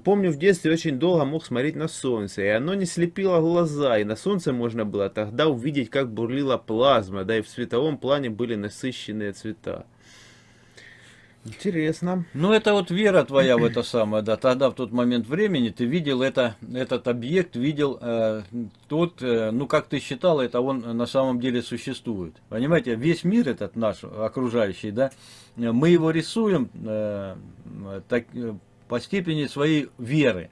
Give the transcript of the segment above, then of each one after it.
помню, в детстве очень долго мог смотреть на солнце, и оно не слепило глаза, и на солнце можно было тогда увидеть, как бурлила плазма, да и в световом плане были насыщенные цвета. Интересно. Ну, это вот вера твоя в это самое, да. Тогда, в тот момент времени, ты видел это, этот объект, видел э, тот, э, ну, как ты считал, это он на самом деле существует. Понимаете, весь мир этот наш, окружающий, да, мы его рисуем э, так, э, по степени своей веры.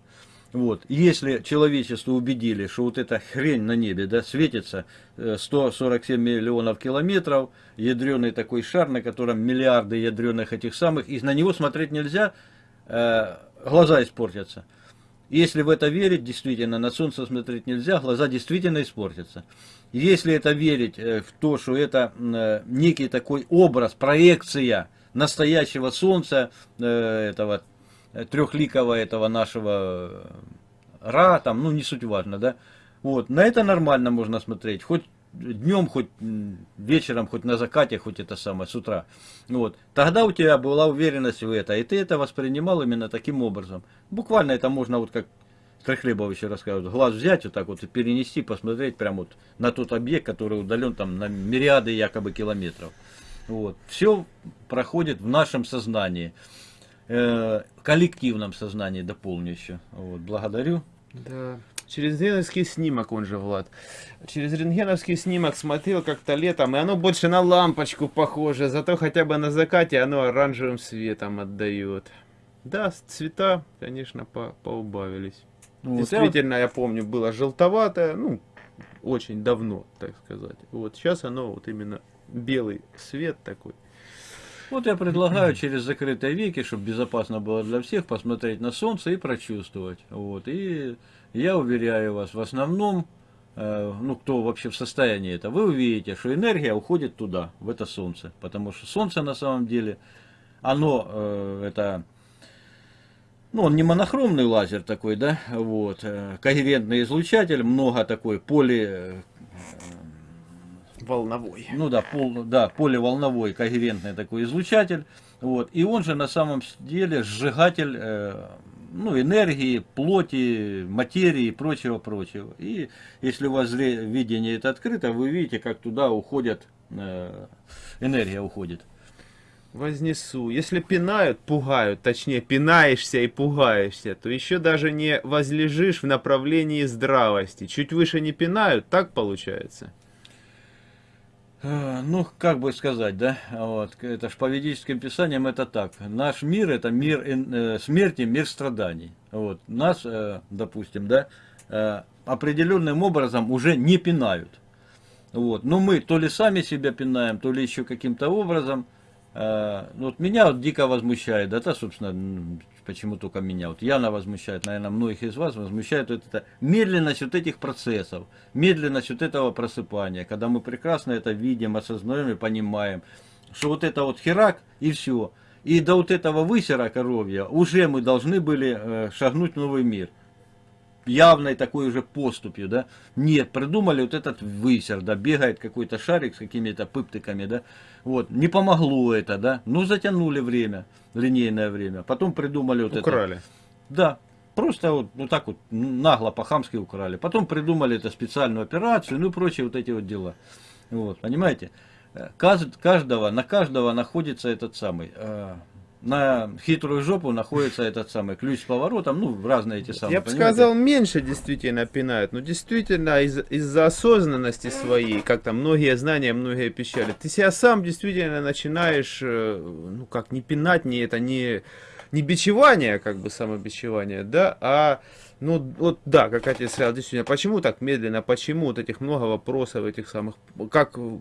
Вот. Если человечество убедили, что вот эта хрень на небе да, светится 147 э, миллионов километров, ядреный такой шар, на котором миллиарды ядреных этих самых, и на него смотреть нельзя, э, глаза испортятся. Если в это верить, действительно, на солнце смотреть нельзя, глаза действительно испортятся. Если это верить э, в то, что это некий такой образ, проекция настоящего солнца, этого трехликого этого нашего Ра, там, ну не суть важно, да. Вот, на это нормально можно смотреть, хоть днем, хоть вечером, хоть на закате, хоть это самое, с утра. Вот. Тогда у тебя была уверенность в это, и ты это воспринимал именно таким образом. Буквально это можно, вот как Трехлебов еще рассказывает, глаз взять вот так вот и перенести, посмотреть прямо вот на тот объект, который удален там на мириады якобы километров. Вот. Все проходит в нашем сознании. Э, коллективном сознании дополню еще. Вот, благодарю. Да. Через рентгеновский снимок, он же, Влад. Через рентгеновский снимок смотрел как-то летом, и оно больше на лампочку похоже, зато хотя бы на закате оно оранжевым светом отдает. Да, цвета, конечно, по поубавились. Вот, Действительно, я помню, было желтоватое, ну, очень давно, так сказать. Вот сейчас оно вот именно белый свет такой. Вот я предлагаю через закрытые веки, чтобы безопасно было для всех, посмотреть на солнце и прочувствовать. Вот. И я уверяю вас, в основном, э, ну кто вообще в состоянии это, вы увидите, что энергия уходит туда, в это солнце. Потому что солнце на самом деле, оно э, это... Ну, он не монохромный лазер такой, да, вот, э, когерентный излучатель, много такой поли, волновой. Ну да, пол, да, поливолновой когерентный такой излучатель. Вот. И он же на самом деле сжигатель э, ну, энергии, плоти, материи и прочего-прочего. И если у вас видение это открыто, вы видите, как туда уходят, э, энергия уходит. Вознесу. Если пинают, пугают, точнее пинаешься и пугаешься, то еще даже не возлежишь в направлении здравости. Чуть выше не пинают, так получается. Э, ну, как бы сказать, да, вот, это ж по ведическим писаниям это так. Наш мир это мир э, смерти, мир страданий. Вот, нас, э, допустим, да, э, определенным образом уже не пинают. Вот, но мы то ли сами себя пинаем, то ли еще каким-то образом. Э, ну, вот меня вот дико возмущает, да, это, собственно, почему только меня. Вот Яна возмущает, наверное, многих из вас возмущает вот эта медленность вот этих процессов, медленность вот этого просыпания, когда мы прекрасно это видим, осознаем и понимаем, что вот это вот херак и все. И до вот этого высера коровья уже мы должны были э, шагнуть в новый мир явной такой уже поступью, да. Нет, придумали вот этот высер, да, бегает какой-то шарик с какими-то пыптыками, да. Вот, не помогло это, да. Ну, затянули время, линейное время. Потом придумали вот украли. это. Украли. Да, просто вот, вот так вот нагло по-хамски украли. Потом придумали это специальную операцию, ну и прочие вот эти вот дела. Вот, понимаете? Э, каждого, на каждого находится этот самый э, на хитрую жопу находится этот самый ключ с поворотом, ну, разные эти самые. Я бы сказал, меньше действительно пинают, но действительно из-за из осознанности своей, как там многие знания, многие пищали, ты себя сам действительно начинаешь, э, ну, как не пинать, не это, не, не бичевание, как бы самобичевание, да, а ну, вот да, как отец сказал, действительно, почему так медленно, почему вот этих много вопросов, этих самых, как у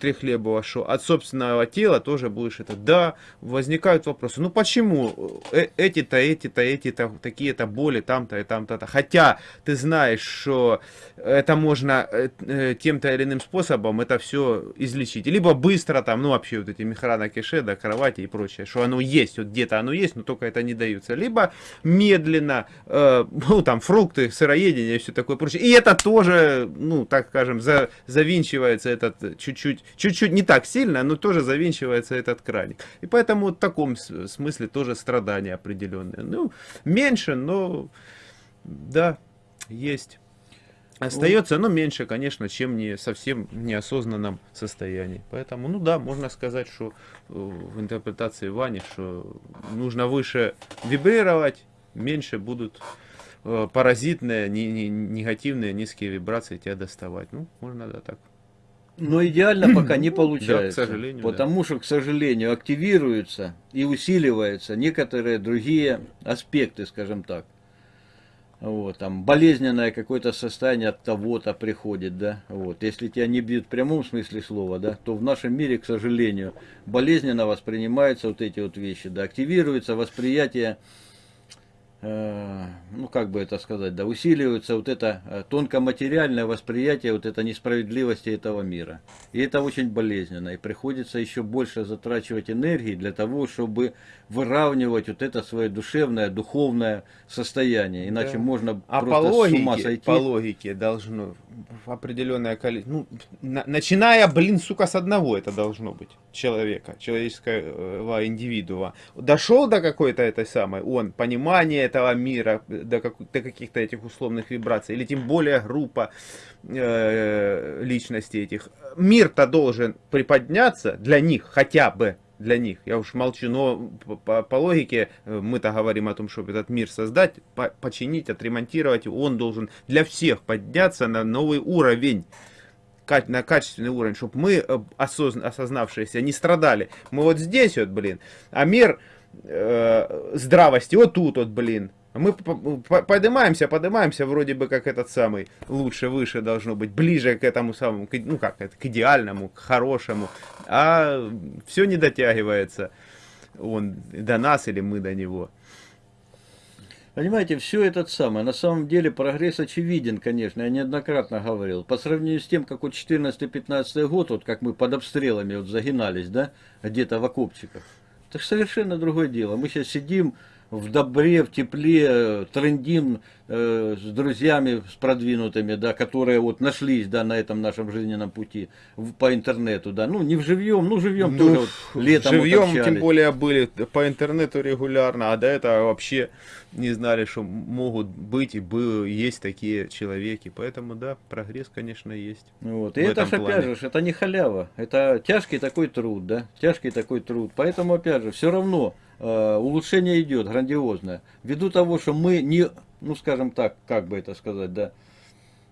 Трехлебова, что от собственного тела тоже будешь это, да, возникают вопросы, ну почему э, эти-то, эти-то, эти-то, такие-то боли, там-то и там-то, хотя ты знаешь, что это можно э, э, тем-то или иным способом это все излечить, либо быстро там, ну вообще вот эти мехрана кеше, да, кровати и прочее, что оно есть, вот где-то оно есть, но только это не даются, либо медленно, э, ну там фрукты, сыроедение и все такое прочее. И это тоже, ну так скажем, за, завинчивается этот чуть-чуть, чуть-чуть не так сильно, но тоже завинчивается этот краник. И поэтому в таком смысле тоже страдания определенные. Ну, меньше, но да, есть. Остается, но меньше, конечно, чем не совсем неосознанном состоянии. Поэтому, ну да, можно сказать, что э, в интерпретации Вани, что нужно выше вибрировать, меньше будут паразитные, не, не, негативные, низкие вибрации тебя доставать. Ну, можно да так. Но идеально пока не получается. Да, к сожалению. Потому да. что, к сожалению, активируются и усиливаются некоторые другие аспекты, скажем так. Вот, там болезненное какое-то состояние от того-то приходит, да, вот. Если тебя не бьют в прямом смысле слова, да, то в нашем мире, к сожалению, болезненно воспринимаются вот эти вот вещи, да, активируется восприятие Э, ну как бы это сказать, да, усиливается вот это э, тонкоматериальное восприятие вот этой несправедливости этого мира. И это очень болезненно. И приходится еще больше затрачивать энергии для того, чтобы выравнивать вот это свое душевное, духовное состояние. Иначе да. можно а просто по логике, с ума сойти. по логике должно определенное количество, ну, на, начиная, блин, сука, с одного это должно быть человека, человеческого индивидуума. Дошел до какой-то этой самой, он, понимание этого мира, до, как, до каких-то этих условных вибраций, или тем более группа э, личностей этих. Мир-то должен приподняться для них хотя бы, для них. Я уж молчу, но по, по логике э, мы-то говорим о том, чтобы этот мир создать, по, починить, отремонтировать. Он должен для всех подняться на новый уровень на качественный уровень, чтобы мы, э, осозн, осознавшиеся, не страдали. Мы вот здесь вот, блин, а мир э, здравости вот тут вот, блин. Мы поднимаемся, поднимаемся, вроде бы как этот самый, лучше, выше должно быть, ближе к этому самому, ну как, к идеальному, к хорошему, а все не дотягивается, он до нас или мы до него. Понимаете, все этот самое, на самом деле прогресс очевиден, конечно, я неоднократно говорил. По сравнению с тем, как вот 14-15 год, вот как мы под обстрелами вот загинались, да, где-то в окопчиках, это же совершенно другое дело. Мы сейчас сидим, в добре, в тепле, трендим э, с друзьями, с продвинутыми, да, которые вот нашлись, да, на этом нашем жизненном пути в, по интернету, да, ну, не в живьем, ну, живьем ну, тоже вот летом Живьем, вот тем более, были по интернету регулярно, а до этого вообще не знали, что могут быть и был, есть такие человеки, поэтому, да, прогресс, конечно, есть. Вот, и это же, опять же, это не халява, это тяжкий такой труд, да, тяжкий такой труд, поэтому, опять же, все равно, Э, улучшение идет грандиозное. Ввиду того, что мы не, ну скажем так, как бы это сказать, да,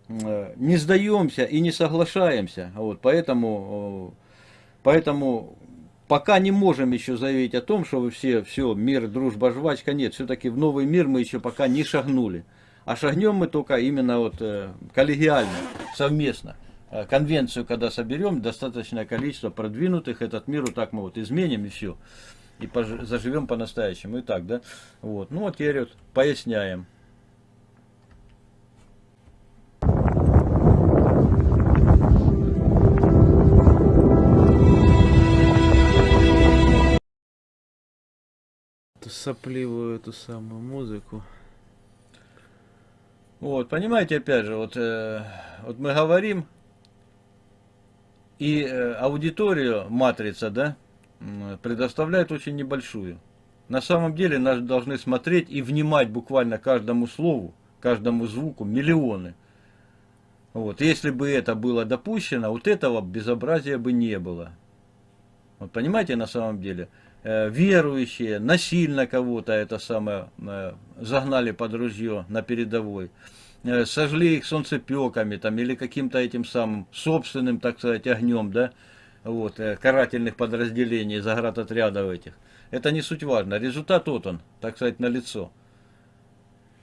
э, не сдаемся и не соглашаемся. Вот, поэтому, э, поэтому пока не можем еще заявить о том, что вы все, все, мир, дружба, жвачка, нет, все-таки в новый мир мы еще пока не шагнули. А шагнем мы только именно вот коллегиально, совместно. Конвенцию, когда соберем, достаточное количество продвинутых, этот мир вот так мы вот изменим и все и заживем по-настоящему. И так, да? Вот. Ну, вот теперь вот поясняем. Сопливую эту самую музыку. Вот, понимаете, опять же, вот, э, вот мы говорим, и э, аудиторию матрица, да, предоставляет очень небольшую. На самом деле нас должны смотреть и внимать буквально каждому слову, каждому звуку миллионы. Вот. Если бы это было допущено, вот этого безобразия бы не было. Вот понимаете, на самом деле, верующие насильно кого-то это самое э, загнали под ружье на передовой, э, сожгли их солнцепеками там, или каким-то этим самым собственным, так сказать, огнем, да, вот, э, карательных подразделений, заградотрядов этих. Это не суть важно. Результат вот он, так сказать, на лицо.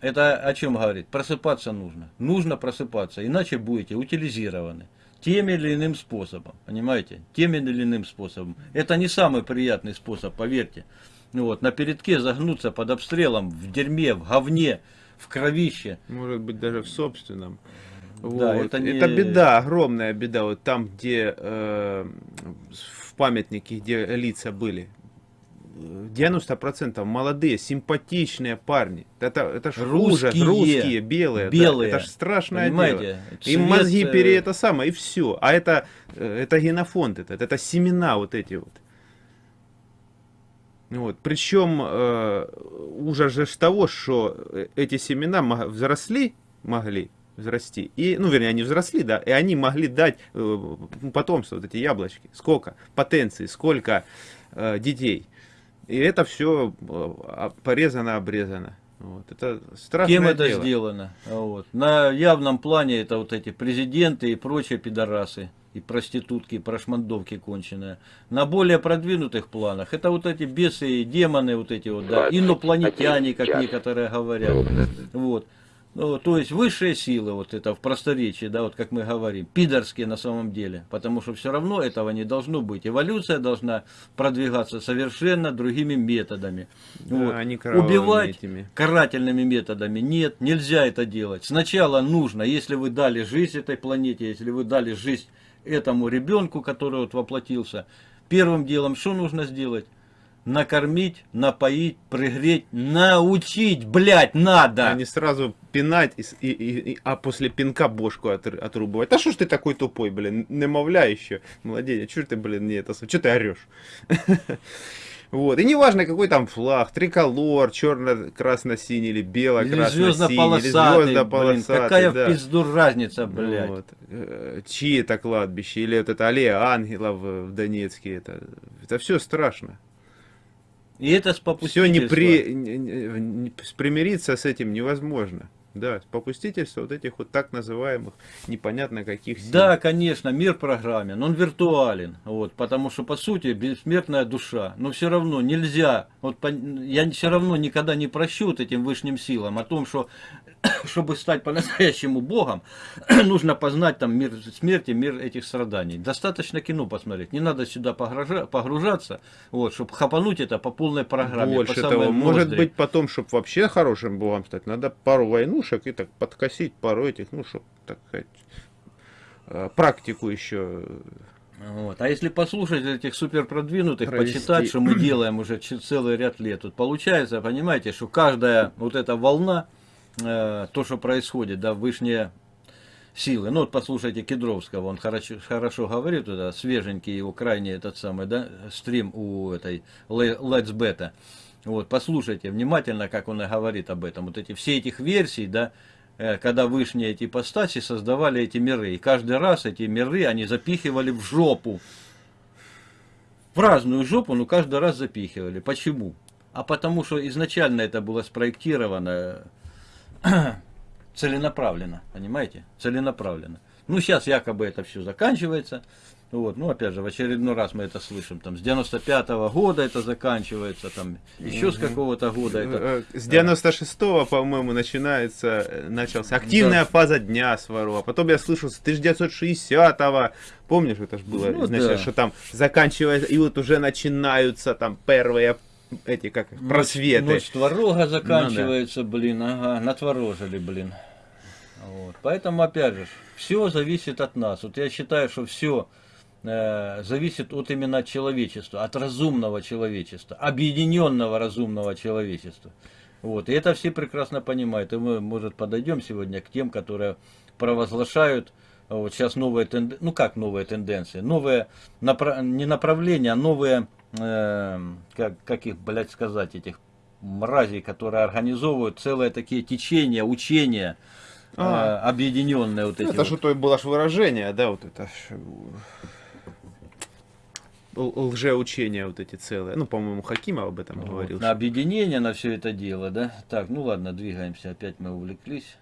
Это о чем говорит? Просыпаться нужно. Нужно просыпаться, иначе будете утилизированы. Тем или иным способом, понимаете? Тем или иным способом. Это не самый приятный способ, поверьте. Вот, на передке загнуться под обстрелом, в дерьме, в говне, в кровище. Может быть, даже в собственном. Вот. Да, это, не... это беда, огромная беда. Вот там, где э, в памятнике, где лица были, 90% молодые, симпатичные парни. Это, это ж ужас, Русские. русские, белые. да. Белые. это ж страшное Понимаете? дело. Цвет, Им мозги э, пере это самое, и все. А это, э, это генофонд этот, это семена вот эти вот. Вот. Причем э, ужас же того, что э, эти семена взросли, могли взрасти, и, ну, вернее, они взросли, да, и они могли дать э, потомство, вот эти яблочки, сколько потенции, сколько э, детей. И это все порезано, обрезано. Вот. Это страшное Кем это дело. сделано? Вот. На явном плане это вот эти президенты и прочие пидорасы, и проститутки, и прошмандовки конченые. На более продвинутых планах это вот эти бесы и демоны, вот эти вот, да, инопланетяне, как некоторые говорят. Вот. Ну, то есть высшие силы, вот это в просторечии, да, вот как мы говорим, пидорские на самом деле, потому что все равно этого не должно быть. Эволюция должна продвигаться совершенно другими методами. Да, Вот. а не Убивать этими. карательными методами нет, нельзя это делать. Сначала нужно, если вы дали жизнь этой планете, если вы дали жизнь этому ребенку, который вот воплотился, первым делом что нужно сделать? Накормить, напоить, пригреть, научить, блядь, надо. А не сразу пинать, и, и- и- а после пинка бошку отр- отрубывать. Да что ж ты такой тупой, блин, немовля еще, младенец, что ты, блин, не это, что ты орешь? Вот, и неважно, какой там флаг, триколор, черно-красно-синий или бело-красно-синий, или звездно-полосатый, какая в да. пизду разница, блядь. Вот. Э, Чьи это кладбище, или вот это аллея ангелов в в Донецке, это, это все страшно. И это с Все попустительства. не при, не- не- примириться с этим невозможно. Да, попустительство вот этих вот так называемых непонятно каких сил. Да, конечно, мир программен, он виртуален, вот, потому что по сути бессмертная душа, но все равно нельзя, вот я все равно никогда не прощу вот этим высшим силам о том, что чтобы стать по-настоящему Богом, нужно познать там мир смерти, мир этих страданий. Достаточно кино посмотреть, не надо сюда погружа- погружаться, вот, чтобы хапануть это по полной программе. Больше по того, может ноздри. быть потом, чтобы вообще хорошим богом стать, надо пару войнушек и так подкосить пару этих, ну, чтобы, так сказать, э, практику еще. Вот. А если послушать этих супер продвинутых, Провести. почитать, что мы делаем уже целый ряд лет, тут получается, понимаете, что каждая вот эта волна, э, то, что происходит, да, вышние силы. Ну вот послушайте Кедровского, он хорошо, хорошо говорит, это свеженький его крайний этот самый, да, стрим у этой Le- Let's Beta. Вот, послушайте внимательно, как он и говорит об этом. Вот эти все этих версий, да, э, когда вышние эти ипостаси создавали эти миры. И каждый раз эти миры они запихивали в жопу. В разную жопу, но каждый раз запихивали. Почему? А потому что изначально это было спроектировано целенаправленно, понимаете? Целенаправленно. Ну, сейчас якобы это все заканчивается. Вот, ну, опять же, в очередной раз мы это слышим, там, с 95-го года это заканчивается, там, еще с какого-то года это... Э, С 96-го, по-моему, начинается, э, начался активная фаза дня Сварова. Потом я слышал с 1960-го, помнишь, это же было Ну, изначально, да. что там заканчивается, и вот уже начинаются там первые эти, как просветы. Ночь творога заканчивается, блин, ага, натворожили, блин. Вот. Поэтому, опять же, все зависит от нас. Вот я считаю, что все зависит от именно человечества, от разумного человечества, объединенного разумного человечества. Вот. И это все прекрасно понимают. И мы, может, подойдем сегодня к тем, которые провозглашают вот сейчас новые тенденции, ну как новые тенденции, новые напра- не направления, а новые, э, как, как их, блядь, сказать, этих мразей, которые организовывают целые такие течения, учения, А. э, объединенные вот эти Это вот. что то было ж выражение, да, вот это л- лжеучения вот эти целые. Ну, по-моему, Хакимов об этом Вот, говорил. на объединение, на все это дело, да? Так, ну ладно, двигаемся, опять мы увлеклись.